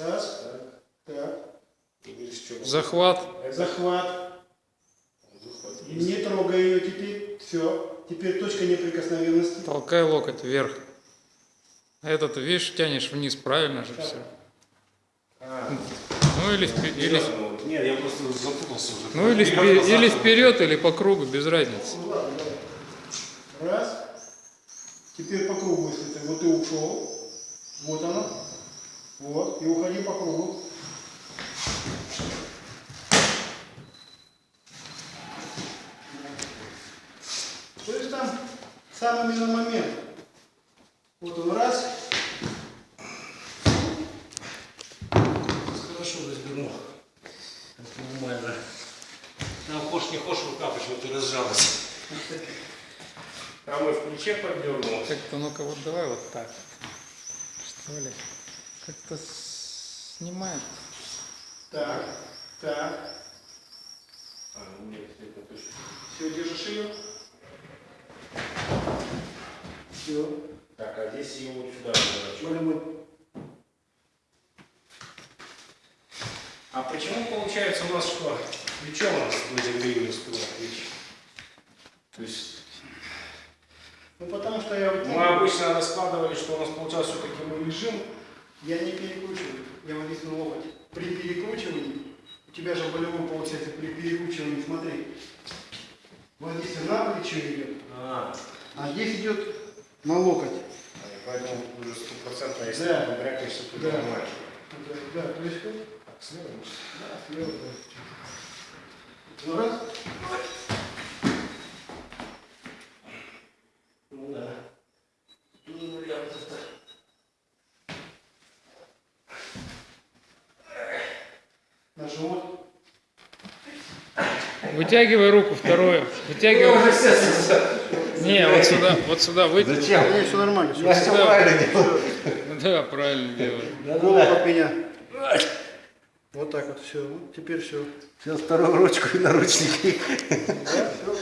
Раз. Так. Захват. Захват. Не трогай ее теперь. Все. Теперь точка неприкосновенности. Толкай локоть вверх. А этот, видишь, тянешь вниз, правильно же все. Ну или, впе- или, Нет, я просто запутался уже. ну, или, Вперед, или вперед, или по кругу, без разницы. Ну, ладно, давай. Раз. Теперь по кругу, если ты. Вот ты ушел. Вот оно. Вот. И уходи по кругу. То есть там самый именно момент. Вот он раз. Хорошо развернул. Это нормально. Там хошь не хошь, рука почему-то разжалась. Там и в плече поддернул. Как-то, ну-ка, вот давай вот так. Что ли? Как-то снимает. Так. Так. А, ну нет, это точно. Все, держишь ее. Все. Так, а здесь ее вот сюда мы А почему получается у нас что? Плечом у нас времени успевает плечи? То есть Ну потому что я вот мы обычно раскладывали, что у нас получалось все-таки мы лежим. Я не перекручиваю. Я вот здесь на локоть. При перекручивании, у тебя же болевой получается при перекручивании, смотри. Вот здесь на плечо идет, А, а здесь идет на локоть. и поэтому уже стопроцентно, если Да. ты брякаешься, то Да. нормально. Да, да, то есть вот, Так, слева. да, слева, да. Ну, раз. Ну да. Ну, я вот это. На живот. Вытягивай руку вторую. Вытягивай. Не, вот сюда, вот сюда вытягивай. Зачем? Не, все нормально. Все. Я все правильно делаю. Да, правильно делаешь. Голову от меня. Вот так вот все. Теперь все. Сейчас вторую ручку и наручники. Да, все.